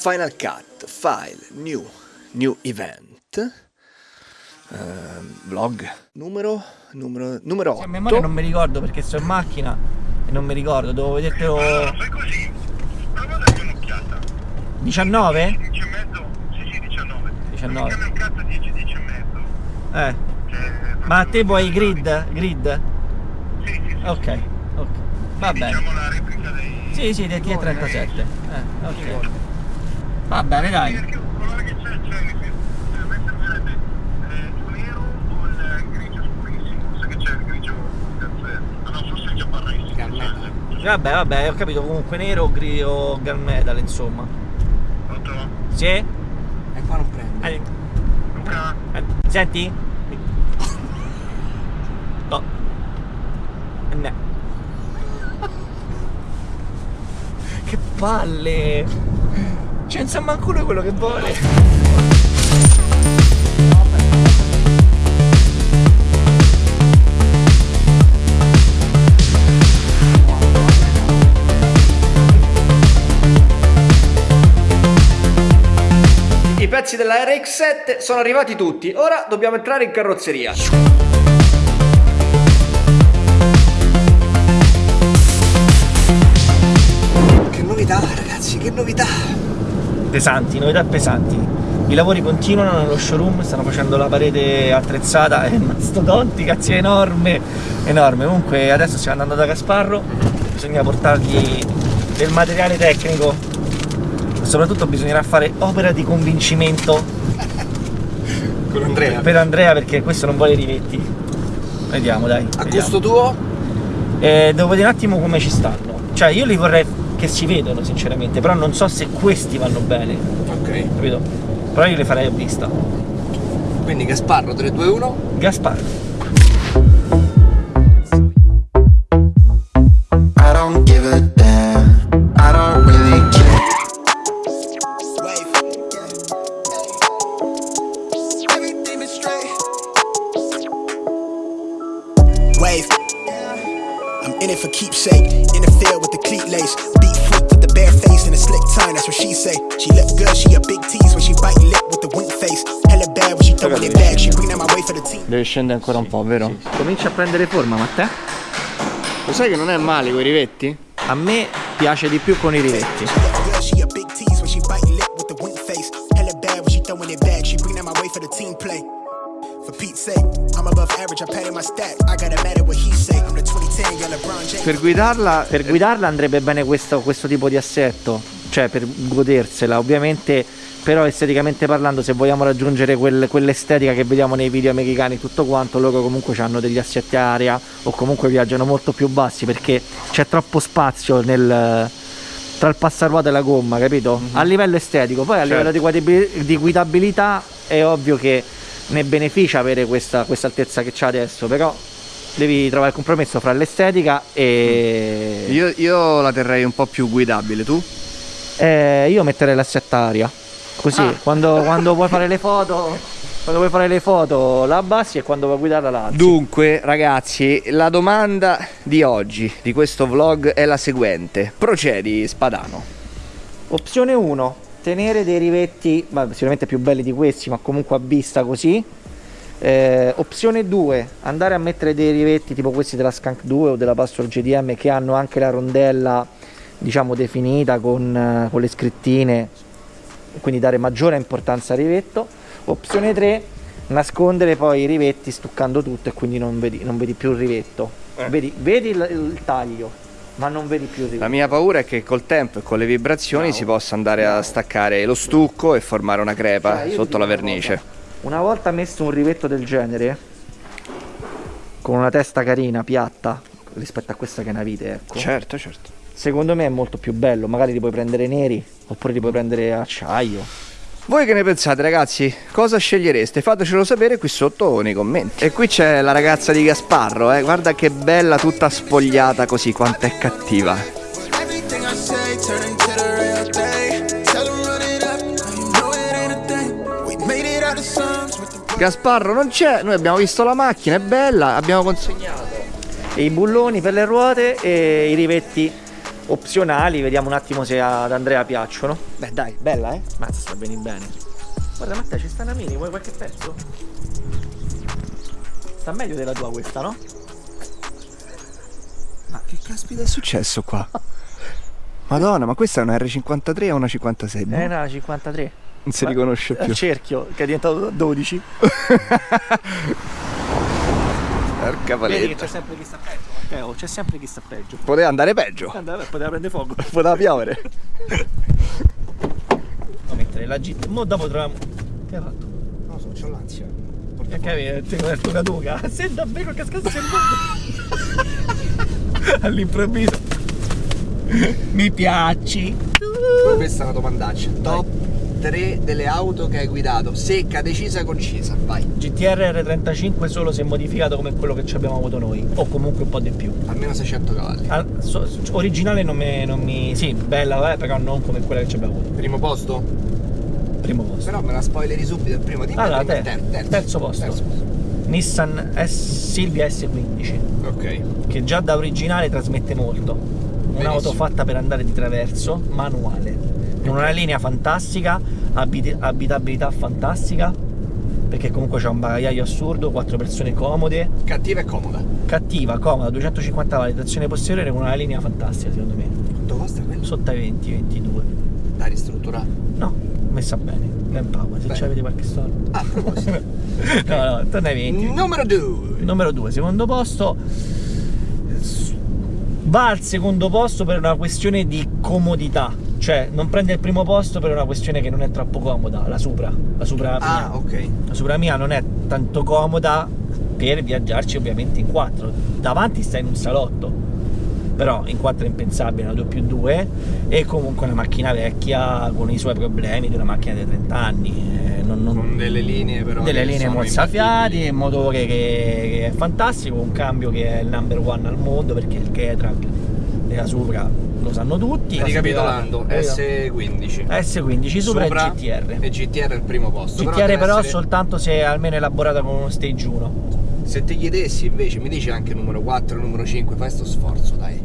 Final Cut, File, New, New Event, uh, Vlog, numero, numero, numero 8. A memoria non mi ricordo perché sto in macchina e non mi ricordo, devo vedertelo... Allora, fai così, prova a dargli un'occhiata. 19? 10 e mezzo? Sì, sì, 19. 19. Come il cazzo 10, 10 e mezzo? Eh. Cioè, Ma te vuoi grid? Grid? Sì, sì, sì. Ok, ok. Va bene. Diciamo la replica dei... Sì, sì, del T37. Eh, ok. Va bene, dai. Perché il colore che c'è, c'è, nel senso, a me servirebbe eh, il nero o il grigio scurissimo, sai che c'è il grigio caffè. Ah no, forse il giapparrissimo. Vabbè, vabbè, ho capito comunque nero o gri- o gunmetal, insomma. Pronto? Sì? E qua non prende. Eh, Luca? eh, senti? No. No. Che palle! C'è non sa manco lui quello che vuole. I pezzi della RX7 sono arrivati tutti, ora dobbiamo entrare in carrozzeria. Che novità, ragazzi, che novità! Pesanti, novità pesanti. I lavori continuano nello showroom, stanno facendo la parete attrezzata, è mastodontica, cazzo, è enorme, enorme. Comunque adesso stiamo andando da Gasparro, bisogna portargli del materiale tecnico, soprattutto bisognerà fare opera di convincimento Con Andrea. per Andrea perché questo non vuole rivetti. Vediamo dai. A vediamo. gusto tuo? Eh, devo vedere un attimo come ci stanno. Cioè io li vorrei che si vedono sinceramente, però non so se questi vanno bene, Ok. capito? Però io li farei a vista. Quindi Gasparro 3, 2, tongue. That's what she say. She look good. She a big tease when she bite lip with the wink face. Hella bad when she throwing it back. She bring out my way for the team. Deve scendere ancora un po', vero? Comincia a prendere forma, ma te? Lo sai che non è male quei rivetti? A me piace di più con i rivetti. She look good. She a big tease when she bite lip with the wink face. Hella bad when she throwing it back. She bring out my way for the team play. For Pete's sake, I'm above average. I patted my stat. I gotta matter what he say. I'm the 2010 young LeBron James. Per guidarla Per guidarla andrebbe bene questo, questo tipo di assetto, cioè per godersela, ovviamente, però esteticamente parlando, se vogliamo raggiungere quel- quell'estetica che vediamo nei video americani tutto quanto, loro comunque hanno degli assetti aria o comunque viaggiano molto più bassi perché c'è troppo spazio nel tra il passaruota e la gomma, capito? A livello estetico, poi a livello di, di guidabilità è ovvio che ne beneficia avere questa, questa altezza che c'ha adesso, però devi trovare il compromesso fra l'estetica e Io, io la terrei un po' più guidabile, tu? Eh, io metterei l'assetto a aria. Così, quando, quando vuoi fare le foto, quando vuoi fare le foto la abbassi e quando vuoi guidarla la alzi. Dunque, ragazzi, la domanda di oggi, di questo vlog, è la seguente. Procedi, Spadano. Opzione 1, tenere dei rivetti, ma sicuramente più belli di questi, ma comunque a vista così. Eh, opzione 2, andare a mettere dei rivetti tipo questi della Skunk 2 o della Pastor GDM che hanno anche la rondella diciamo definita con, eh, con le scrittine, quindi dare maggiore importanza al rivetto. Opzione 3, nascondere poi i rivetti stuccando tutto e quindi non vedi, non vedi più il rivetto. Vedi, vedi il, il taglio, ma non vedi più il rivetto. La mia paura è che col tempo e con le vibrazioni si possa andare a staccare lo stucco e formare una crepa Cioè, sotto la una vernice. cosa. Una volta messo un rivetto del genere, con una testa carina, piatta, rispetto a questa che è una vite, ecco. Certo, certo. Secondo me è molto più bello, magari li puoi prendere neri, oppure li puoi prendere acciaio. Voi che ne pensate ragazzi? Cosa scegliereste? Fatecelo sapere qui sotto nei commenti. E qui c'è la ragazza di Gasparro, eh. Guarda che bella, tutta spogliata così, quanto è cattiva. Gasparro non c'è, noi abbiamo visto la macchina, è bella, abbiamo consegnato. E i bulloni per le ruote e i rivetti opzionali, vediamo un attimo se ad Andrea piacciono. Beh, dai, bella, eh? Mazza, sta bene bene. Guarda Matteo, ci sta una mini, vuoi qualche pezzo? Sta meglio della tua questa, no? Ma che caspita è successo qua? Madonna, ma questa è una R53 o una 56? Boh, Eh no, 53. non si riconosce Al più. cerchio, che è diventato 12. Porca Vedi che paletta. c'è sempre chi sta peggio, Matteo, c'è sempre chi sta peggio. Poteva andare peggio. Andava, poteva prendere fuoco. Poteva piovere. Devo mettere la GT. Mo dopo troviamo. Che hai fatto? Non so, c'ho l'ansia. Che avevi? Ti ho detto una duca. Se davvero cascasse il mondo. All'improvviso. Mi piaci. Questa è una domandaccia. Top 3 delle auto che hai guidato. Secca, decisa, concisa. Vai. GTR R35 solo se modificato come quello che ci abbiamo avuto noi. O comunque un po' di più. Almeno 600 cavalli. Ah, so- originale non mi, non mi. Sì, bella, eh, però non come quella che ci abbiamo avuto. Primo posto? Primo posto. Però me la spoileri subito il primo. Dimmi Allora, te- ter- terzo. terzo posto. Terzo posto. Nissan S- Silvia S15. Ok. che già da originale trasmette molto. Un'auto fatta per andare di traverso, manuale, con una linea fantastica, abiti- abitabilità fantastica, perché comunque c'è un bagagliaio assurdo, quattro persone comode, Cattiva e comoda. cattiva, comoda, 250 cavalli, trazione posteriore con una linea fantastica secondo me. Quanto costa quello? Sotto ai 20, 22. Da ristrutturare. No, messa bene, ben power, se avete qualche soldo. Ah, a proposito. no, no, torna ai 20. Numero 2. Numero 2, secondo posto. Va al secondo posto per una questione di comodità. Cioè, non prende il primo posto per una questione che non è troppo comoda. La Supra. La Supra mia. Ah, ok. La Supra mia non è tanto comoda per viaggiarci ovviamente in quattro. Davanti stai in un salotto. Però in quattro è impensabile, una 2 più 2 e comunque una macchina vecchia con i suoi problemi di una macchina dei 30 anni. eh, non- non- Con delle linee però. delle linee mozzafiati, un motore che, che è fantastico, un cambio che è il number one al mondo perché il Getrag della Supra lo sanno tutti. Ricapitolando, Poi- S15. S15 Supra, Supra e GTR. E GTR è il primo posto. GTR deve però essere- soltanto se è almeno elaborata con uno stage 1. Se ti chiedessi invece, mi dici anche numero 4, numero 5, fai sto sforzo, dai.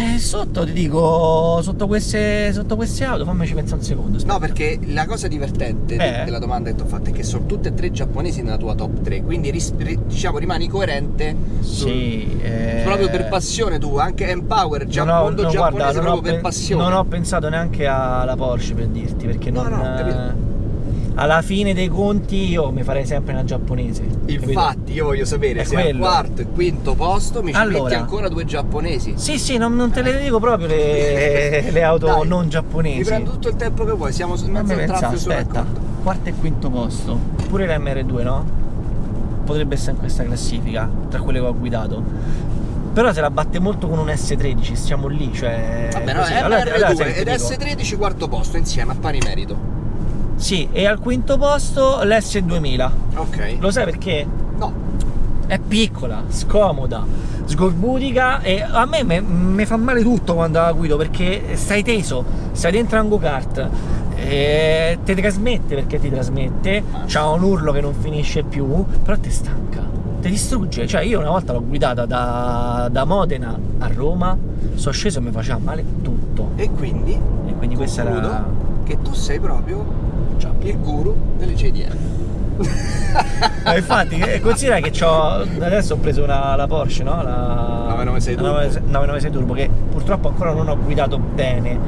Eh, sotto ti dico, sotto queste, sotto queste auto, fammici pensare un secondo. aspetta. No, perché la cosa divertente Eh? della domanda che ti ho fatto è che sono tutte e tre giapponesi nella tua top 3, quindi diciamo rimani coerente sul- Sì, eh, proprio per passione tu, anche Empower, già ho- mondo no, giapponese guarda, proprio per passione. Non ho pensato neanche alla Porsche per dirti, perché No, non, no, capito. Alla fine dei conti io mi farei sempre una giapponese. capito? Infatti, io voglio sapere È se al quello. quarto e quinto posto mi ci Allora. metti ancora due giapponesi. Sì, sì, non, non te le dico proprio le, le auto Dai, non Mi giapponesi. prendo tutto il tempo che vuoi, siamo in mezzo al pensare, traffico aspetta. Quarto e quinto posto. Pure l'MR2, no? Potrebbe essere in questa classifica, tra quelle che ho guidato. Però se la batte molto con un S13, stiamo lì, cioè. Vabbè, no, così. MR2 Allora- ed ti dico. S13 quarto posto insieme a pari merito. Sì, e al quinto posto l'S2000. Ok. Lo sai perché? No, È piccola, scomoda, sgorbutica e a me mi fa male tutto quando la guido perché stai teso, stai dentro un go-kart, e ti trasmette perché ti trasmette, c'ha un urlo che non finisce più, però ti stanca, ti distrugge. Cioè io una volta l'ho guidata da, da Modena a Roma, sono sceso e mi faceva male tutto. e quindi E quindi questa era... che tu sei proprio. Il guru delle JDM. Ma infatti, eh, considera che. Adesso ho preso una, la Porsche, no? La 996 la Turbo. 996 996 Turbo, che purtroppo ancora non ho guidato bene.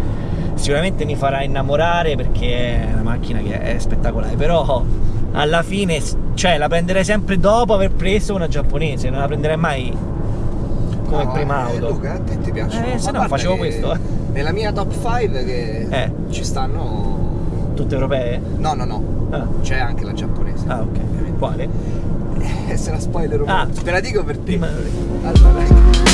Sicuramente mi farà innamorare perché è una macchina che è spettacolare, però alla fine, cioè, la prenderei sempre dopo aver preso una giapponese, non la prenderei mai come No, prima eh, auto. Luca, a te ti piacciono? Eh, se no facevo questo. Nella mia top 5 che Eh. ci stanno. Tutte europee? No, no, no. Ah, C'è anche la giapponese. ah, ok. Quale? Eh, se la spoiler Ah. Te la dico per te. Prima- Allora, dai.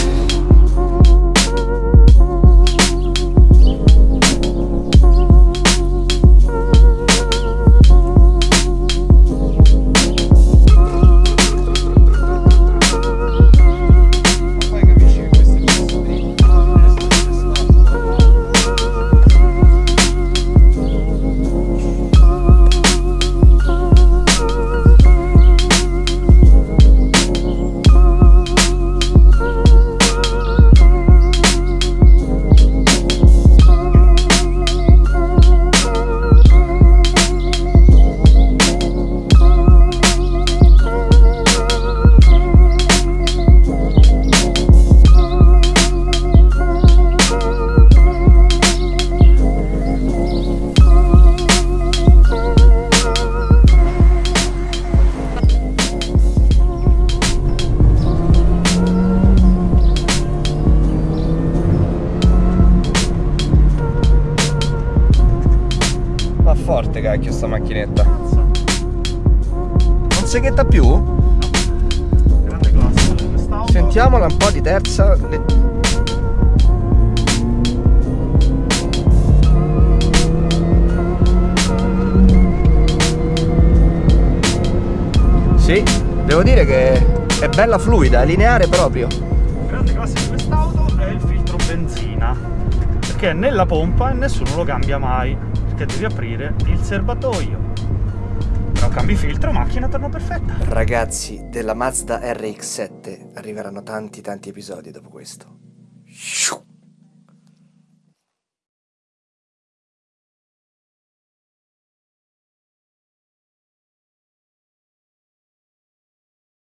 Cacchio sta macchinetta. Non seghetta più? Grande classe quest'auto. Sentiamola un po' di terza. Le- Sì, devo dire che è bella fluida, è lineare proprio. grande classe di quest'auto è il filtro benzina perché è nella pompa e nessuno lo cambia mai perché devi aprire il serbatoio. Però cambi filtro macchina torna perfetta. Ragazzi, della Mazda RX7 arriveranno tanti tanti episodi dopo questo.